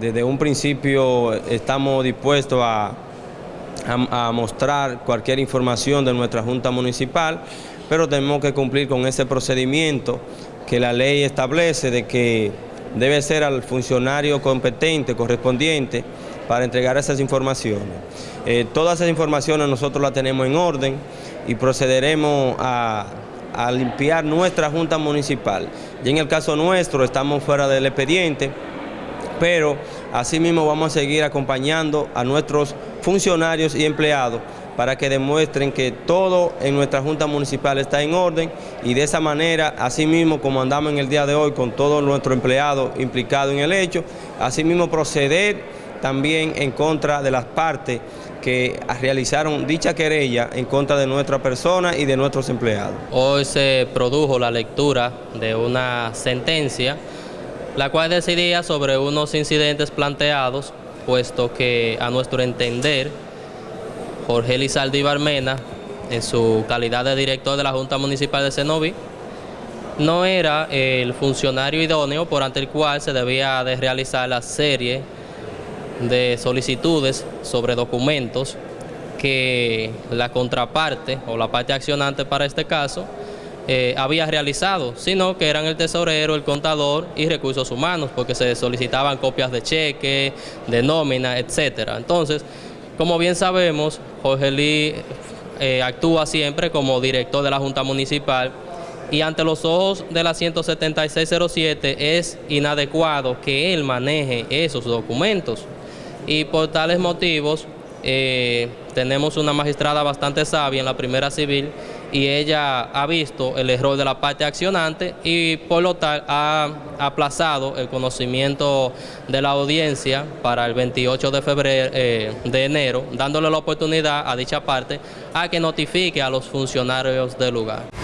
desde un principio estamos dispuestos a, mostrar cualquier información de nuestra Junta Municipal, pero tenemos que cumplir con ese procedimiento que la ley establece de que debe ser al funcionario competente, correspondiente, para entregar esas informaciones. Eh, todas esas informaciones nosotros las tenemos en orden y procederemos a, a limpiar nuestra Junta Municipal. Y en el caso nuestro estamos fuera del expediente, pero asimismo vamos a seguir acompañando a nuestros funcionarios y empleados para que demuestren que todo en nuestra Junta Municipal está en orden y de esa manera, asimismo como andamos en el día de hoy con todos nuestros empleados implicados en el hecho, asimismo proceder también en contra de las partes que realizaron dicha querella en contra de nuestra persona y de nuestros empleados. Hoy se produjo la lectura de una sentencia, la cual decidía sobre unos incidentes planteados, puesto que a nuestro entender, Jorge Lizaldi Barmena, en su calidad de director de la Junta Municipal de Cenoví, no era el funcionario idóneo por ante el cual se debía de realizar la serie de solicitudes sobre documentos que la contraparte o la parte accionante para este caso eh, había realizado, sino que eran el tesorero, el contador y recursos humanos, porque se solicitaban copias de cheque, de nómina, etcétera. Entonces, como bien sabemos, Jorge Lee eh, actúa siempre como director de la Junta Municipal y ante los ojos de la 17607 es inadecuado que él maneje esos documentos y por tales motivos eh, tenemos una magistrada bastante sabia en la primera civil y ella ha visto el error de la parte accionante y por lo tal ha aplazado el conocimiento de la audiencia para el 28 de febrero eh, de enero, dándole la oportunidad a dicha parte a que notifique a los funcionarios del lugar.